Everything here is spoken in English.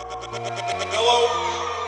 Hello?